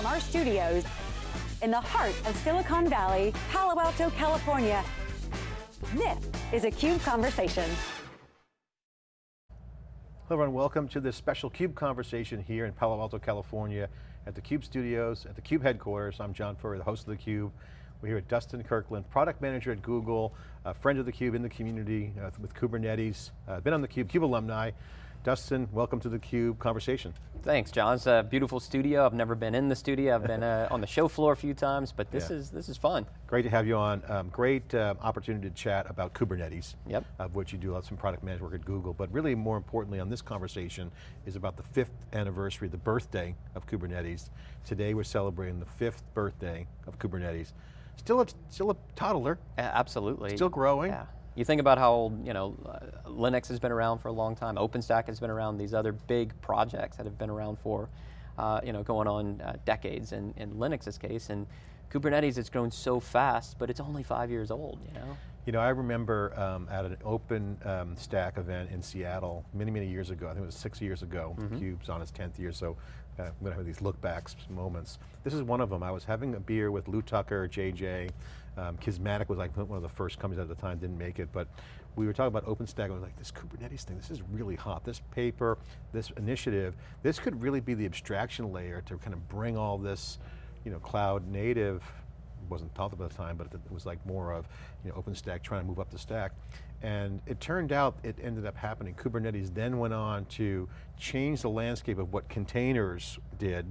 From our studios in the heart of Silicon Valley, Palo Alto, California, this is a CUBE Conversation. Hello everyone, welcome to this special CUBE conversation here in Palo Alto, California at the CUBE studios, at the CUBE headquarters. I'm John Furrier, the host of the CUBE. We're here with Dustin Kirkland, product manager at Google, a friend of the CUBE in the community uh, with Kubernetes, uh, been on the CUBE, CUBE alumni. Dustin, welcome to the CUBE conversation. Thanks, John. It's a beautiful studio. I've never been in the studio. I've been uh, on the show floor a few times, but this yeah. is this is fun. Great to have you on. Um, great uh, opportunity to chat about Kubernetes, yep. of which you do some product management work at Google, but really more importantly on this conversation is about the fifth anniversary, the birthday of Kubernetes. Today we're celebrating the fifth birthday of Kubernetes. Still a, still a toddler. absolutely. Still growing. Yeah. You think about how old, you know, uh, Linux has been around for a long time, OpenStack has been around, these other big projects that have been around for, uh, you know, going on uh, decades in, in Linux's case, and Kubernetes has grown so fast, but it's only five years old, you know? You know, I remember um, at an open um, stack event in Seattle many, many years ago, I think it was six years ago, mm -hmm. CUBE's on its 10th year, so uh, I'm going to have these look backs moments. This is one of them. I was having a beer with Lew Tucker, JJ, um, Kismatic was like one of the first companies at the time, didn't make it, but we were talking about OpenStack, and I was like, this Kubernetes thing, this is really hot. This paper, this initiative, this could really be the abstraction layer to kind of bring all this, you know, cloud native, wasn't thought about at the time, but it was like more of, you know, OpenStack trying to move up the stack. And it turned out it ended up happening. Kubernetes then went on to change the landscape of what containers did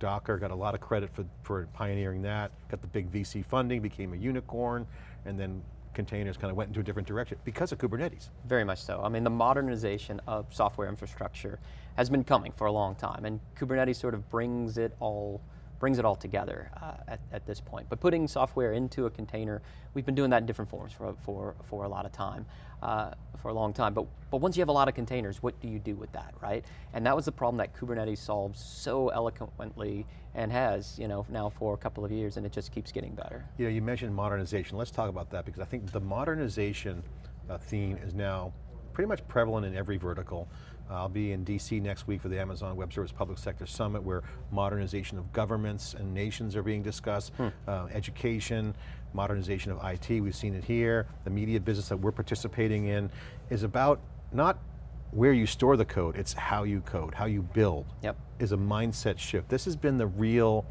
Docker got a lot of credit for, for pioneering that, got the big VC funding, became a unicorn, and then containers kind of went into a different direction because of Kubernetes. Very much so. I mean, the modernization of software infrastructure has been coming for a long time, and Kubernetes sort of brings it all brings it all together uh, at, at, this point. But putting software into a container, we've been doing that in different forms for, for, for a lot of time, uh, for a long time. But, but once you have a lot of containers, what do you do with that, right? And that was the problem that Kubernetes solves so eloquently and has, you know, now for a couple of years and it just keeps getting better. You know, you mentioned modernization. Let's talk about that because I think the modernization uh, theme is now pretty much prevalent in every vertical. I'll be in DC next week for the Amazon Web Service Public Sector Summit where modernization of governments and nations are being discussed, hmm. uh, education, modernization of IT, we've seen it here. The media business that we're participating in is about not where you store the code, it's how you code, how you build, yep. is a mindset shift. This has been the real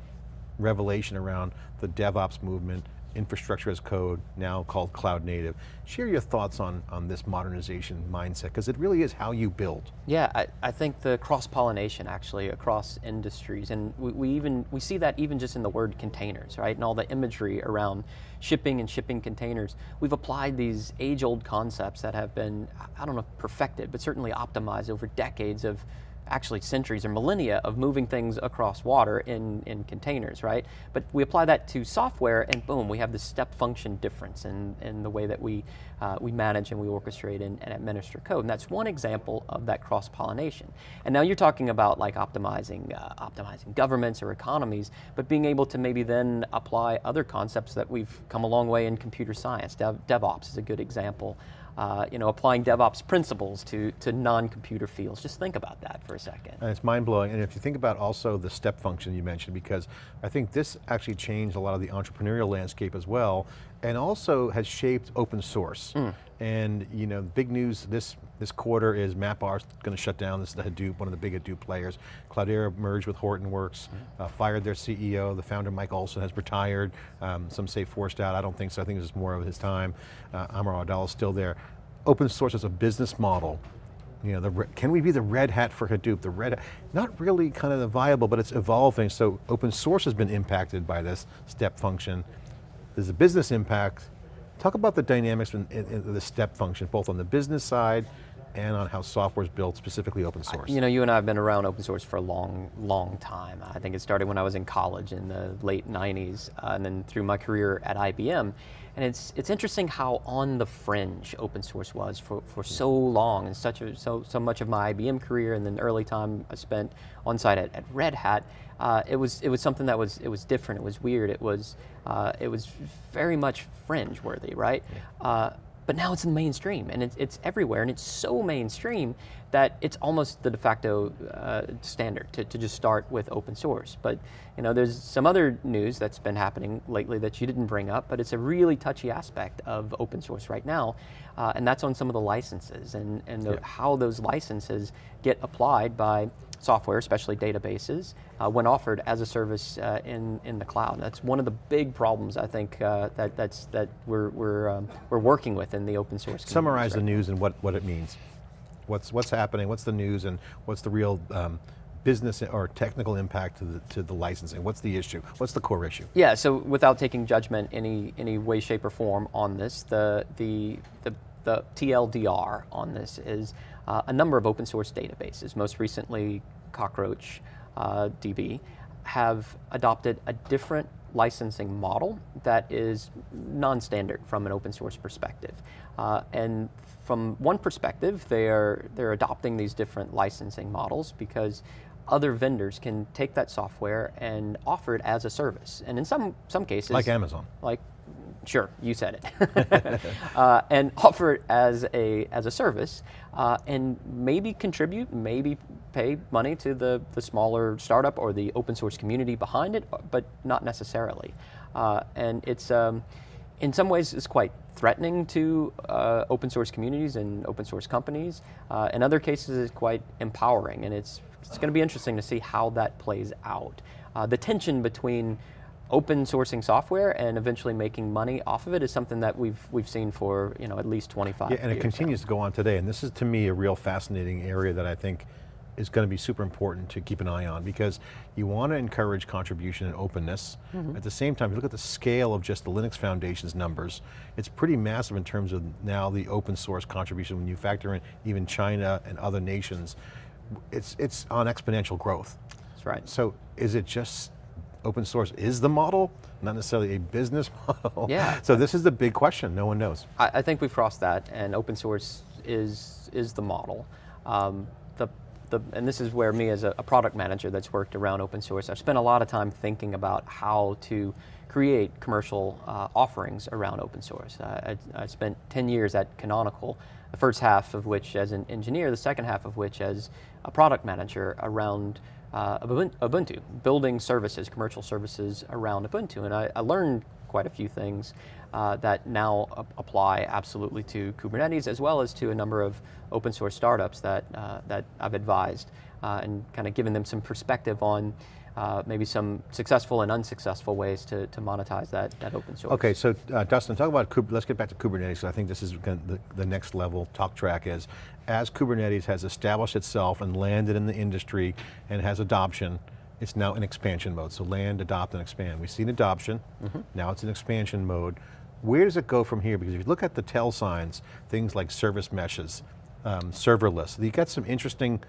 revelation around the DevOps movement infrastructure as code, now called cloud native. Share your thoughts on, on this modernization mindset, because it really is how you build. Yeah, I, I think the cross-pollination actually across industries, and we, we, even, we see that even just in the word containers, right? And all the imagery around shipping and shipping containers. We've applied these age-old concepts that have been, I don't know, perfected, but certainly optimized over decades of actually centuries or millennia of moving things across water in, in containers, right? But we apply that to software and boom, we have this step function difference in, in the way that we, uh, we manage and we orchestrate and, and, administer code. And that's one example of that cross-pollination. And now you're talking about like optimizing, uh, optimizing governments or economies, but being able to maybe then apply other concepts that we've come a long way in computer science. Dev, DevOps is a good example uh, you know, applying DevOps principles to, to non-computer fields. Just think about that for a second. And it's mind-blowing, and if you think about also the step function you mentioned, because I think this actually changed a lot of the entrepreneurial landscape as well, and also has shaped open source. Mm. And you know, big news this this quarter is MapR going to shut down. This is the Hadoop, one of the big Hadoop players. Cloudera merged with Hortonworks, mm. uh, fired their CEO. The founder, Mike Olson, has retired. Um, some say forced out. I don't think so. I think this is more of his time. Uh, Amr Awadallah is still there. Open source as a business model. You know, the, can we be the red hat for Hadoop? The red hat, not really kind of viable, but it's evolving. So open source has been impacted by this step function. There's a business impact. Talk about the dynamics in the step function, both on the business side and on how software is built, specifically open source? You know, you and I have been around open source for a long, long time. I think it started when I was in college in the late 90s, uh, and then through my career at IBM. And it's, it's interesting how on the fringe open source was for, for so long, and such a, so, so much of my IBM career and then early time I spent on site at, at Red Hat, uh, it was it was something that was it was different. It was weird. It was uh, it was very much fringe worthy, right? Yeah. Uh, but now it's in the mainstream and it's, it's everywhere and it's so mainstream that it's almost the de facto uh, standard to, to just start with open source. But you know, there's some other news that's been happening lately that you didn't bring up, but it's a really touchy aspect of open source right now, uh, and that's on some of the licenses and, and the, yeah. how those licenses get applied by software, especially databases, uh, when offered as a service uh, in, in the cloud. That's one of the big problems I think uh, that, that's, that we're, we're, um, we're working with in the open source community. Summarize right the news and what, what it means. What's, what's happening, what's the news and what's the real um, business or technical impact to the, to the licensing? What's the issue? What's the core issue? Yeah, so without taking judgment any, any way, shape or form on this, the, the, the, the TLDR on this is uh, a number of open source databases, most recently Cockroach uh, DB, have adopted a different licensing model that is non-standard from an open source perspective. Uh, and from one perspective, they're, they're adopting these different licensing models because other vendors can take that software and offer it as a service. And in some, some cases- Like Amazon. Like Sure, you said it. uh, and offer it as a, as a service uh, and maybe contribute, maybe pay money to the, the smaller startup or the open source community behind it, but not necessarily. Uh, and it's, um, in some ways, it's quite threatening to uh, open source communities and open source companies. Uh, in other cases, it's quite empowering, and it's, it's going to be interesting to see how that plays out. Uh, the tension between open sourcing software and eventually making money off of it is something that we've we've seen for you know at least 25 yeah, and it continues to go on today. And this is to me a real fascinating area that I think is going to be super important to keep an eye on because you want to encourage contribution and openness. Mm -hmm. At the same time, if you look at the scale of just the Linux Foundation's numbers, it's pretty massive in terms of now the open source contribution when you factor in even China and other nations. It's, it's on exponential growth. That's right. So is it just open source is the model, not necessarily a business model. Yeah. So this is the big question, no one knows. I, I think we've crossed that and open source is, is the model. Um, the, the, and this is where me as a, a, product manager that's worked around open source, I've spent a lot of time thinking about how to create commercial uh, offerings around open source. Uh, I, I, spent 10 years at Canonical, the first half of which as an engineer, the second half of which as a product manager around uh, Ubuntu, building services, commercial services around Ubuntu. And I, I learned quite a few things uh, that now apply absolutely to Kubernetes as well as to a number of open source startups that, uh, that I've advised uh, and kind of given them some perspective on uh, maybe some successful and unsuccessful ways to, to monetize that, that open source. Okay, so uh, Dustin, talk about, let's get back to Kubernetes. I think this is the, the next level talk track is, as Kubernetes has established itself and landed in the industry and has adoption, it's now in expansion mode. So land, adopt, and expand. We've seen adoption, mm -hmm. now it's in expansion mode. Where does it go from here? Because if you look at the tell signs, things like service meshes, um, serverless, you got some interesting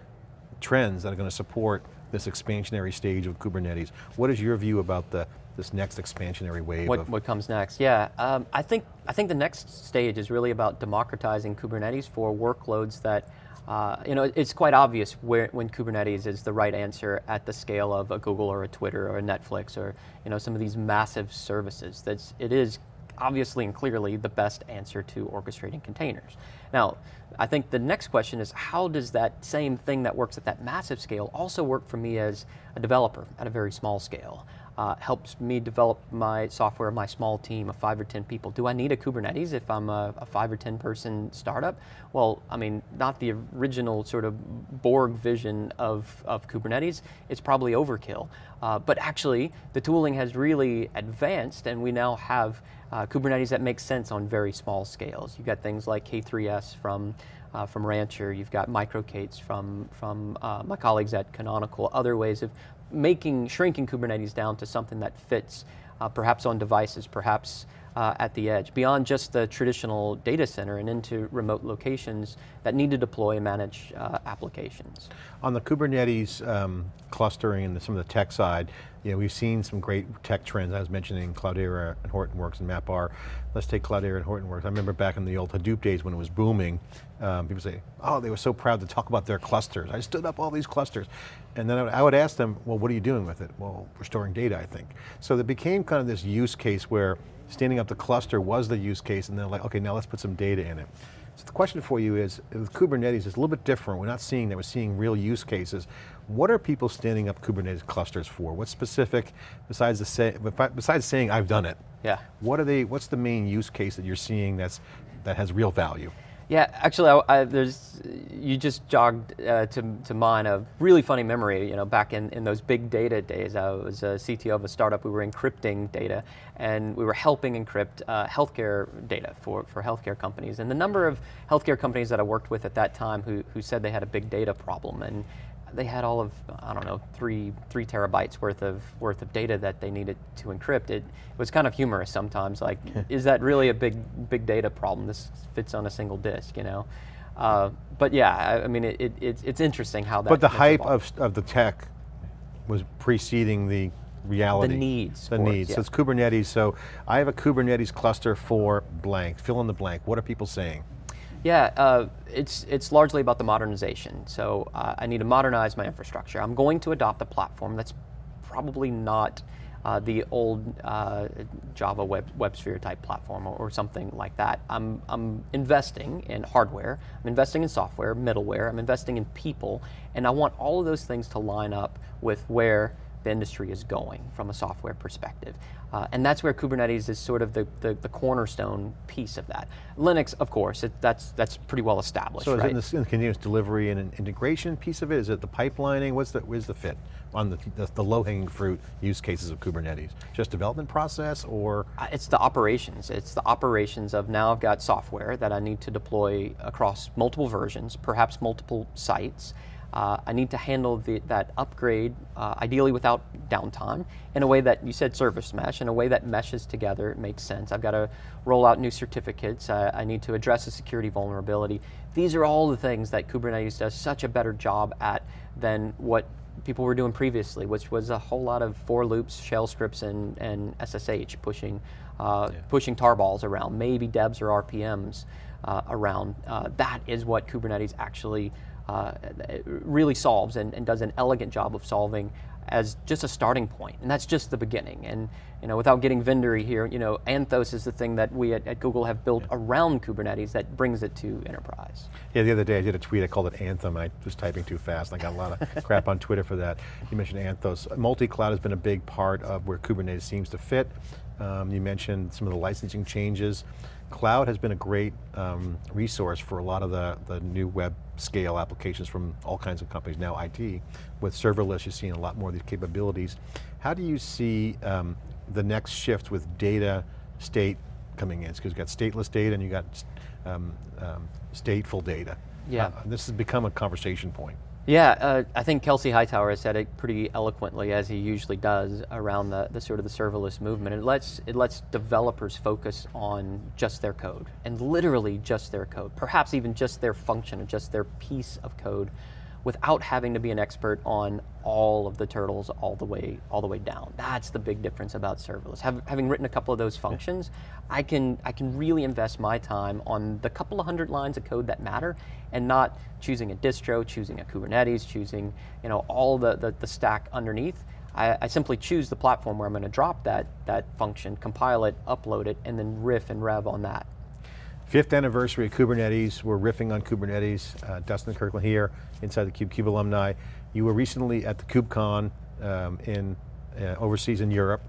trends that are going to support this expansionary stage of Kubernetes. What is your view about the this next expansionary wave? What, what comes next? Yeah, um, I think I think the next stage is really about democratizing Kubernetes for workloads that. Uh, you know, it's quite obvious where, when Kubernetes is the right answer at the scale of a Google or a Twitter or a Netflix or you know some of these massive services. That's it is obviously and clearly the best answer to orchestrating containers. Now, I think the next question is how does that same thing that works at that massive scale also work for me as a developer at a very small scale? Uh, helps me develop my software, my small team of five or 10 people. Do I need a Kubernetes if I'm a, a, five or 10 person startup? Well, I mean, not the original sort of Borg vision of, of Kubernetes. It's probably overkill. Uh, but actually, the tooling has really advanced and we now have uh, Kubernetes that makes sense on very small scales. You've got things like K3S from, uh, from Rancher, you've got MicroK8s from, from uh, my colleagues at Canonical, other ways of making, shrinking Kubernetes down to something that fits uh, perhaps on devices, perhaps uh, at the edge, beyond just the traditional data center and into remote locations that need to deploy and manage uh, applications. On the Kubernetes um, clustering and the, some of the tech side, you know, we've seen some great tech trends. I was mentioning Cloudera and Hortonworks and MapR. Let's take Cloudera and Hortonworks. I remember back in the old Hadoop days when it was booming, um, people say, oh, they were so proud to talk about their clusters. I stood up all these clusters. And then I would, I would ask them, well, what are you doing with it? Well, we're storing data, I think. So it became kind of this use case where standing up the cluster was the use case and they're like, okay, now let's put some data in it. So the question for you is, with Kubernetes, it's a little bit different. We're not seeing that, we're seeing real use cases. What are people standing up Kubernetes clusters for? What's specific, besides, the say, besides saying, I've done it? Yeah. What are they, what's the main use case that you're seeing that's, that has real value? Yeah, actually, I, I, there's you just jogged uh, to, to mind a really funny memory. You know, back in, in those big data days, I was a CTO of a startup. We were encrypting data, and we were helping encrypt uh, healthcare data for, for healthcare companies. And the number of healthcare companies that I worked with at that time who, who said they had a big data problem, and they had all of I don't know three three terabytes worth of worth of data that they needed to encrypt. It, it was kind of humorous sometimes. Like, is that really a big big data problem? This fits on a single disk, you know. Uh, but yeah, I, I mean, it, it, it's it's interesting how that. But the hype of of the tech was preceding the reality. The needs. The needs. It, yeah. So it's Kubernetes. So I have a Kubernetes cluster for blank. Fill in the blank. What are people saying? Yeah, uh, it's, it's largely about the modernization. So uh, I need to modernize my infrastructure. I'm going to adopt a platform that's probably not uh, the old uh, Java web, WebSphere type platform or, or, something like that. I'm, I'm investing in hardware, I'm investing in software, middleware, I'm investing in people, and I want all of those things to line up with where the industry is going from a software perspective. Uh, and that's where Kubernetes is sort of the, the, the, cornerstone piece of that. Linux, of course, it, that's, that's pretty well established, So is right? it in the, in the, continuous delivery and an integration piece of it? Is it the pipelining? What's the, where's the fit on the, the, the low-hanging fruit use cases of Kubernetes? Just development process or? Uh, it's the operations. It's the operations of now I've got software that I need to deploy across multiple versions, perhaps multiple sites, uh, I need to handle the, that upgrade, uh, ideally without downtime, in a way that, you said service mesh, in a way that meshes together, it makes sense. I've got to roll out new certificates, uh, I need to address a security vulnerability. These are all the things that Kubernetes does such a better job at than what people were doing previously, which was a whole lot of for loops, shell scripts, and, and SSH pushing, uh, yeah. pushing tarballs around, maybe debs or RPMs uh, around. Uh, that is what Kubernetes actually uh, really solves and, and, does an elegant job of solving as just a starting point, and that's just the beginning. And you know, without getting vendory here, you know, Anthos is the thing that we at, at Google have built yeah. around Kubernetes that brings it to enterprise. Yeah, the other day I did a tweet, I called it Anthem, I was typing too fast, and I got a lot of crap on Twitter for that. You mentioned Anthos. Multi-cloud has been a big part of where Kubernetes seems to fit. Um, you mentioned some of the licensing changes. Cloud has been a great um, resource for a lot of the, the new web scale applications from all kinds of companies, now IT. With serverless, you're seeing a lot more of these capabilities. How do you see um, the next shift with data state coming in? Because you've got stateless data and you've got um, um, stateful data. Yeah. Uh, this has become a conversation point. Yeah, uh, I think Kelsey Hightower has said it pretty eloquently, as he usually does, around the, the sort of the serverless movement. It lets, it lets developers focus on just their code, and literally just their code, perhaps even just their function, or just their piece of code, without having to be an expert on all of the turtles all the way all the way down. That's the big difference about serverless. Have, having written a couple of those functions, I can I can really invest my time on the couple of hundred lines of code that matter, and not choosing a distro, choosing a Kubernetes, choosing you know all the the, the stack underneath. I, I, simply choose the platform where I'm going to drop that that function, compile it, upload it, and then riff and rev on that. Fifth anniversary of Kubernetes. We're riffing on Kubernetes. Uh, Dustin Kirkland here, inside the Cube, CUBE alumni. You were recently at the KubeCon um, in uh, overseas in Europe.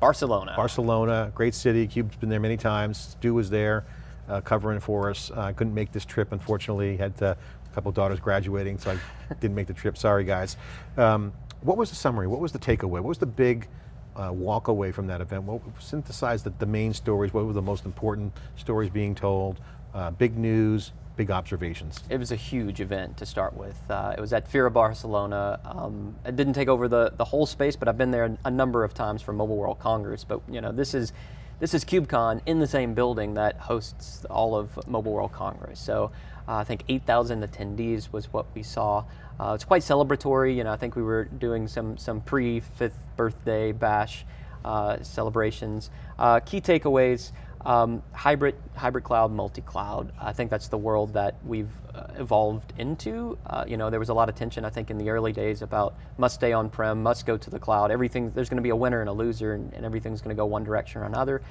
Barcelona. Barcelona, great city. CUBE's been there many times. Stu was there uh, covering for us. I couldn't make this trip, unfortunately. Had uh, a couple daughters graduating, so I didn't make the trip. Sorry, guys. Um, what was the summary? What was the takeaway? What was the big uh, walk away from that event? What synthesize the, the main stories? What were the most important stories being told? Uh, big news, big observations? It was a huge event to start with. Uh, it was at Fira Barcelona. Um, it didn't take over the, the whole space, but I've been there a number of times for Mobile World Congress. But you know, this is this is KubeCon in the same building that hosts all of Mobile World Congress. So I think 8,000 attendees was what we saw. Uh, it's quite celebratory. You know, I think we were doing some some pre fifth birthday bash uh, celebrations. Uh, key takeaways: um, hybrid hybrid cloud, multi cloud. I think that's the world that we've uh, evolved into. Uh, you know, there was a lot of tension I think in the early days about must stay on prem, must go to the cloud. Everything there's going to be a winner and a loser, and, and everything's going to go one direction or another.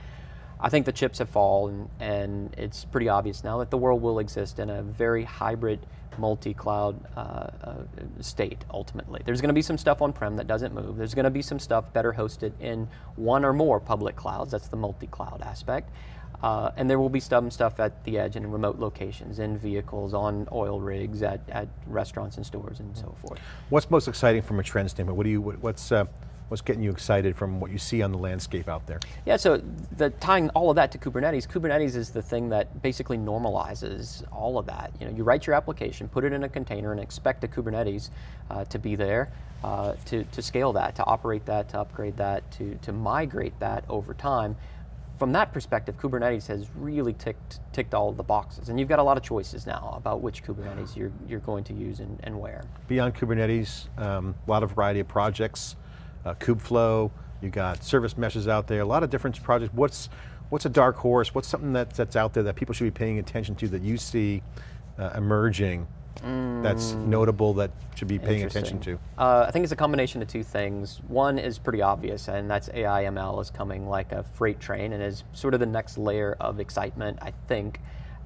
I think the chips have fallen, and it's pretty obvious now that the world will exist in a very hybrid, multi-cloud uh, uh, state. Ultimately, there's going to be some stuff on-prem that doesn't move. There's going to be some stuff better hosted in one or more public clouds. That's the multi-cloud aspect. Uh, and there will be some stuff at the edge and in remote locations, in vehicles, on oil rigs, at, at restaurants and stores and so forth. What's most exciting from a trend standpoint? What do you, what's, uh, what's getting you excited from what you see on the landscape out there? Yeah, so the, tying all of that to Kubernetes, Kubernetes is the thing that basically normalizes all of that. You know, you write your application, put it in a container, and expect a Kubernetes uh, to be there uh, to, to scale that, to operate that, to upgrade that, to, to migrate that over time. From that perspective, Kubernetes has really ticked, ticked all the boxes. And you've got a lot of choices now about which Kubernetes you're, you're going to use and, and where. Beyond Kubernetes, um, a lot of variety of projects uh, Kubeflow, you got service meshes out there, a lot of different projects. What's, what's a dark horse? What's something that, that's out there that people should be paying attention to that you see uh, emerging mm. that's notable that should be paying attention to? Uh, I think it's a combination of two things. One is pretty obvious, and that's AI ML is coming like a freight train and is sort of the next layer of excitement, I think,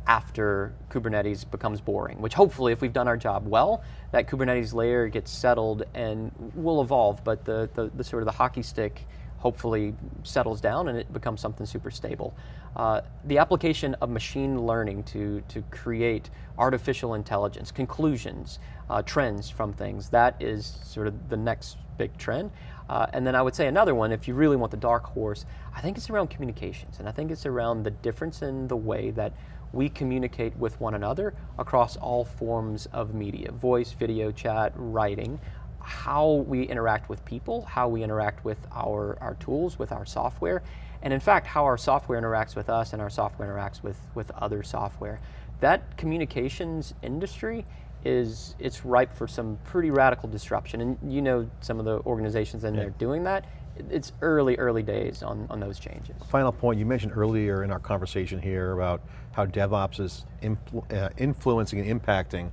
after Kubernetes becomes boring, which hopefully if we've done our job well, that Kubernetes layer gets settled and will evolve, but the, the, the sort of the hockey stick hopefully settles down and it becomes something super stable. Uh, the application of machine learning to, to create artificial intelligence, conclusions, uh, trends from things, that is sort of the next big trend. Uh, and then I would say another one, if you really want the dark horse, I think it's around communications. And I think it's around the difference in the way that we communicate with one another across all forms of media, voice, video, chat, writing, how we interact with people, how we interact with our, our tools, with our software, and in fact, how our software interacts with us and our software interacts with, with other software. That communications industry is, it's ripe for some pretty radical disruption, and you know some of the organizations in yeah. there doing that, it's early, early days on, on those changes. Final point, you mentioned earlier in our conversation here about how DevOps is influ uh, influencing and impacting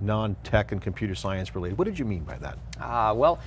non-tech and computer science related. What did you mean by that? Uh, well,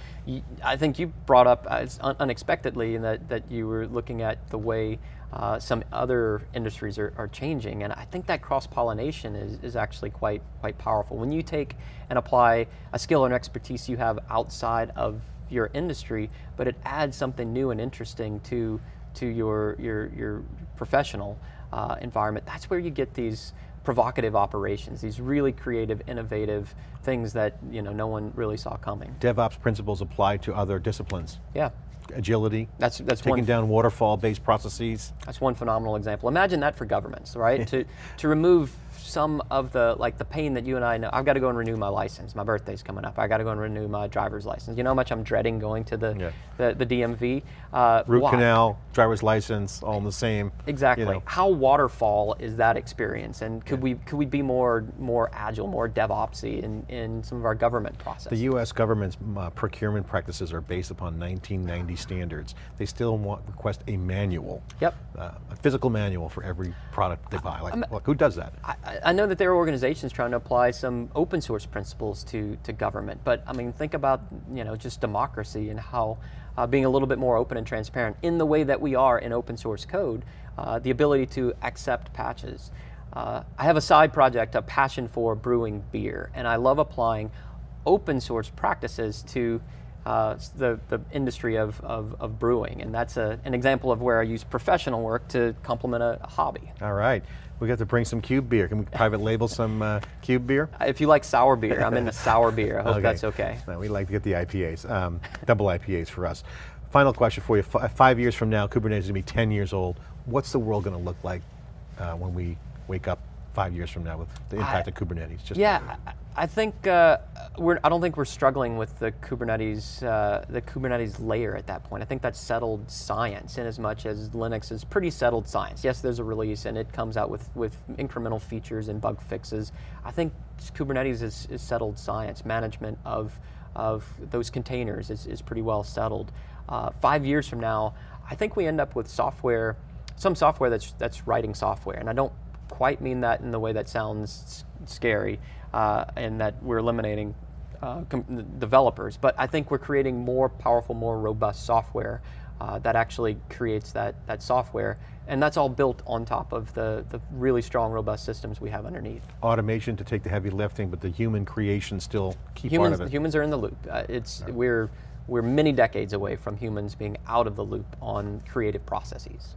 I think you brought up uh, un unexpectedly that, that you were looking at the way uh, some other industries are, are, changing, and I think that cross-pollination is, is actually quite, quite powerful. When you take and apply a skill and expertise you have outside of your industry, but it adds something new and interesting to, to your, your, your professional uh, environment. That's where you get these provocative operations, these really creative, innovative things that you know no one really saw coming. DevOps principles apply to other disciplines. Yeah. Agility, that's, that's taking one, down waterfall-based processes. That's one phenomenal example. Imagine that for governments, right? to, to remove some of the like the pain that you and I know. I've got to go and renew my license. My birthday's coming up. I got to go and renew my driver's license. You know how much I'm dreading going to the yeah. the, the, DMV. Uh, Root why? canal, driver's license, all in the same. Exactly. You know. How waterfall is that experience? And could yeah. we could we be more more agile, more DevOpsy in in some of our government process? The U.S. government's uh, procurement practices are based upon 1990 standards. They still want request a manual. Yep. Uh, a physical manual for every product they buy. Like, look, who does that? I, I know that there are organizations trying to apply some open source principles to, to government, but I mean, think about you know just democracy and how uh, being a little bit more open and transparent in the way that we are in open source code, uh, the ability to accept patches. Uh, I have a side project, a passion for brewing beer, and I love applying open source practices to uh, the, the industry of, of, of, brewing. And that's a, an example of where I use professional work to complement a, a hobby. All right. We got to bring some Cube beer. Can we private label some uh, Cube beer? If you like sour beer, I'm in the sour beer. I hope okay. that's okay. No, we like to get the IPAs, um, double IPAs for us. Final question for you. F five years from now, Kubernetes is going to be 10 years old. What's the world going to look like uh, when we wake up five years from now with the impact I, of Kubernetes? Just yeah, I think uh, we're. I don't think we're struggling with the Kubernetes, uh, the Kubernetes layer at that point. I think that's settled science, in as much as Linux is pretty settled science. Yes, there's a release and it comes out with with incremental features and bug fixes. I think Kubernetes is, is settled science. Management of of those containers is, is pretty well settled. Uh, five years from now, I think we end up with software, some software that's that's writing software, and I don't quite mean that in the way that sounds scary uh, and that we're eliminating uh, developers, but I think we're creating more powerful, more robust software uh, that actually creates that, that software. And that's all built on top of the, the really strong, robust systems we have underneath. Automation to take the heavy lifting, but the human creation still key Humans, part of it. humans are in the loop. Uh, it's, we're, we're many decades away from humans being out of the loop on creative processes.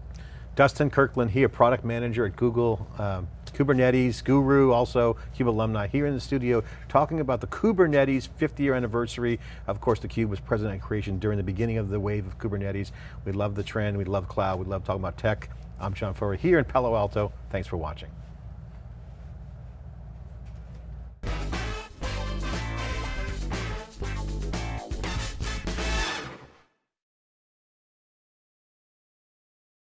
Dustin Kirkland, he a product manager at Google, um, Kubernetes guru, also CUBE alumni, here in the studio talking about the Kubernetes 50 year anniversary. Of course, theCUBE was president and creation during the beginning of the wave of Kubernetes. We love the trend, we love cloud, we love talking about tech. I'm John Furrier here in Palo Alto. Thanks for watching.